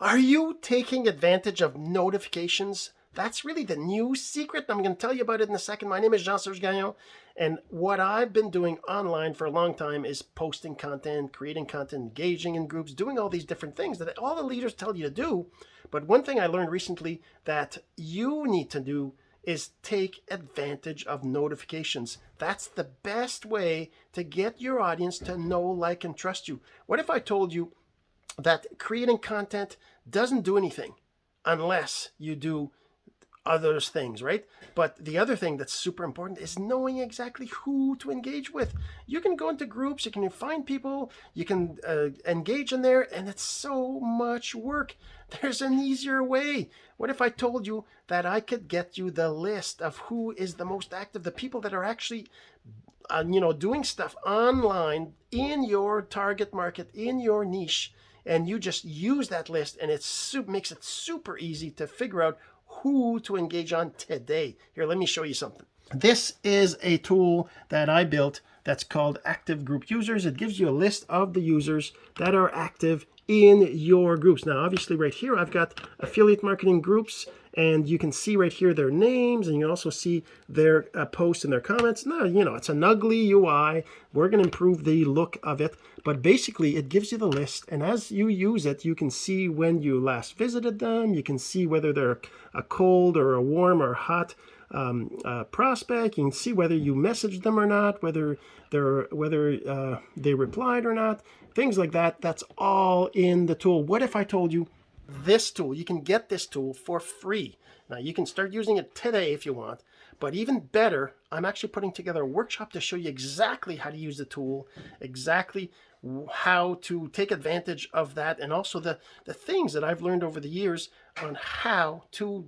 Are you taking advantage of notifications? That's really the new secret. I'm going to tell you about it in a second. My name is Jean-Serge Gagnon, and what I've been doing online for a long time is posting content, creating content, engaging in groups, doing all these different things that all the leaders tell you to do. But one thing I learned recently that you need to do is take advantage of notifications. That's the best way to get your audience to know, like, and trust you. What if I told you that creating content doesn't do anything unless you do other things, right? But the other thing that's super important is knowing exactly who to engage with. You can go into groups, you can find people, you can uh, engage in there, and it's so much work. There's an easier way. What if I told you that I could get you the list of who is the most active, the people that are actually uh, you know, doing stuff online in your target market, in your niche, and you just use that list and it makes it super easy to figure out who to engage on today. Here, let me show you something. This is a tool that I built that's called Active Group Users. It gives you a list of the users that are active in your groups. Now, obviously right here, I've got affiliate marketing groups and you can see right here their names and you also see their uh, posts and their comments. Now, you know, it's an ugly UI. We're going to improve the look of it, but basically it gives you the list. And as you use it, you can see when you last visited them. You can see whether they're a cold or a warm or hot um, uh, prospect. You can see whether you messaged them or not, whether they're whether uh, they replied or not, things like that. That's all in the tool. What if I told you this tool. You can get this tool for free. Now you can start using it today if you want, but even better, I'm actually putting together a workshop to show you exactly how to use the tool, exactly how to take advantage of that, and also the, the things that I've learned over the years on how to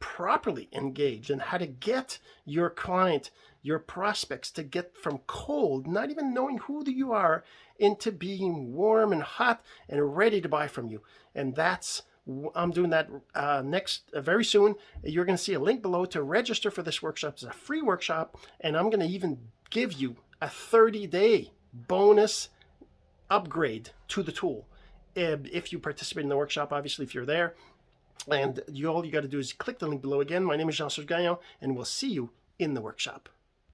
properly engage and how to get your client, your prospects to get from cold, not even knowing who you are, into being warm and hot and ready to buy from you. And that's I'm doing that uh, next uh, very soon. You're going to see a link below to register for this workshop. It's a free workshop, and I'm going to even give you a 30-day bonus upgrade to the tool if you participate in the workshop. Obviously, if you're there, and you, all you got to do is click the link below again. My name is Jean-Serge Gagnon, and we'll see you in the workshop.